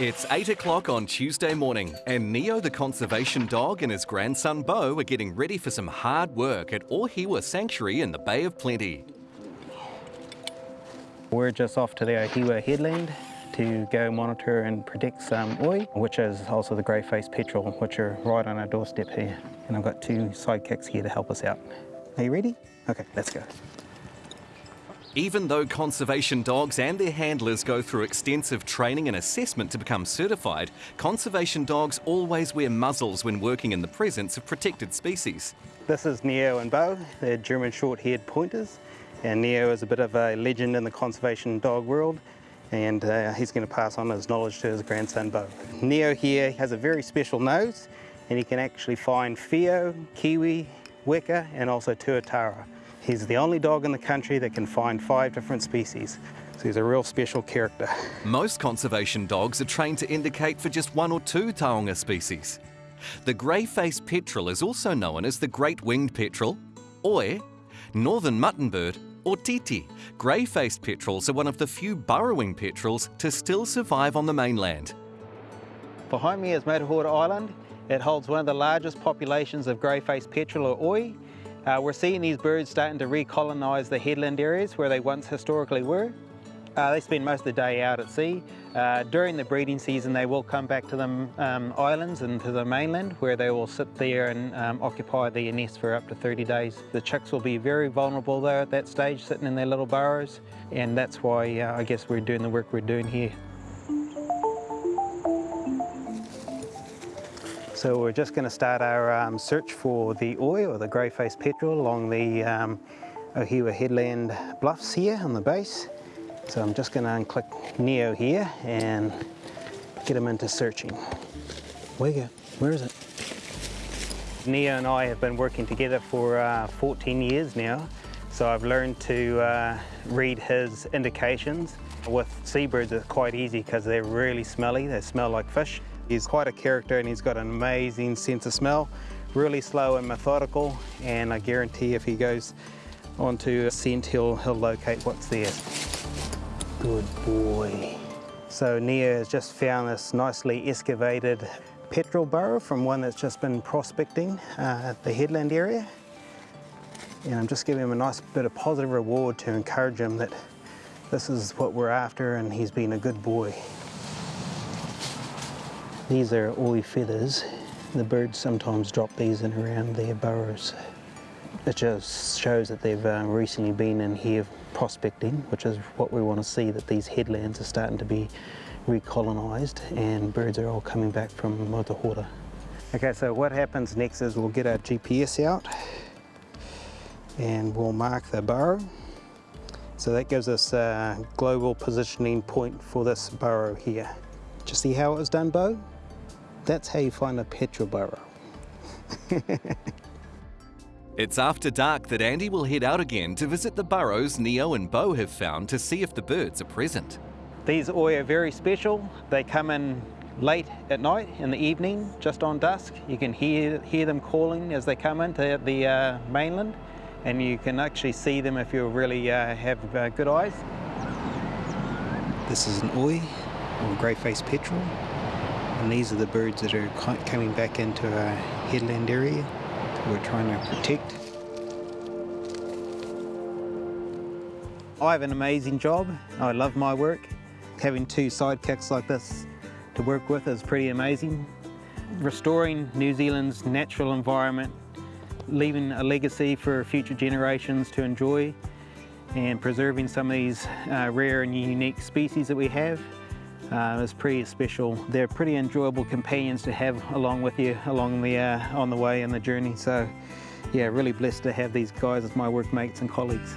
It's 8 o'clock on Tuesday morning, and Neo the conservation dog and his grandson Bo are getting ready for some hard work at Ohiwa Sanctuary in the Bay of Plenty. We're just off to the Ohiwa headland to go monitor and protect some oi, which is also the grey-faced petrel, which are right on our doorstep here. And I've got two sidekicks here to help us out. Are you ready? Okay, let's go. Even though conservation dogs and their handlers go through extensive training and assessment to become certified, conservation dogs always wear muzzles when working in the presence of protected species. This is Neo and Bo, they're German short-haired pointers. And Neo is a bit of a legend in the conservation dog world and uh, he's going to pass on his knowledge to his grandson Bo. Neo here has a very special nose and he can actually find Whio, Kiwi, Weka and also Tuatara. He's the only dog in the country that can find five different species. So he's a real special character. Most conservation dogs are trained to indicate for just one or two taonga species. The grey-faced petrel is also known as the great winged petrel, oi, northern muttonbird or titi. Grey-faced petrels are one of the few burrowing petrels to still survive on the mainland. Behind me is Motuhora Island. It holds one of the largest populations of grey-faced petrel or oi uh, we're seeing these birds starting to recolonise the headland areas where they once historically were. Uh, they spend most of the day out at sea. Uh, during the breeding season they will come back to the um, islands and to the mainland where they will sit there and um, occupy their nest for up to 30 days. The chicks will be very vulnerable though at that stage sitting in their little burrows and that's why uh, I guess we're doing the work we're doing here. So we're just going to start our um, search for the oi or the grey-faced petrel along the um, Ohiwa headland bluffs here on the base. So I'm just going to unclick Neo here and get him into searching. Where? Where is it? Neo and I have been working together for uh, 14 years now. So I've learned to uh, read his indications. With seabirds it's quite easy because they're really smelly, they smell like fish. He's quite a character and he's got an amazing sense of smell, really slow and methodical, and I guarantee if he goes onto a scent, he'll, he'll locate what's there. Good boy. So Neo has just found this nicely excavated petrel burrow from one that's just been prospecting uh, at the headland area. And I'm just giving him a nice bit of positive reward to encourage him that this is what we're after and he's been a good boy. These are oi feathers. The birds sometimes drop these in around their burrows. It just shows that they've uh, recently been in here prospecting, which is what we want to see, that these headlands are starting to be recolonised and birds are all coming back from Motuhora. Okay, so what happens next is we'll get our GPS out and we'll mark the burrow. So that gives us a global positioning point for this burrow here. Do you see how it was done, Bo? That's how you find a petrel burrow. it's after dark that Andy will head out again to visit the burrows Neo and Bo have found to see if the birds are present. These oi are very special. They come in late at night, in the evening, just on dusk. You can hear, hear them calling as they come into the uh, mainland and you can actually see them if you really uh, have uh, good eyes. This is an oi, or grey-faced petrel. And these are the birds that are coming back into our headland area that we're trying to protect. I have an amazing job. I love my work. Having two sidekicks like this to work with is pretty amazing. Restoring New Zealand's natural environment, leaving a legacy for future generations to enjoy and preserving some of these uh, rare and unique species that we have uh, it's pretty special. They're pretty enjoyable companions to have along with you along the uh, on the way and the journey. So yeah, really blessed to have these guys as my workmates and colleagues.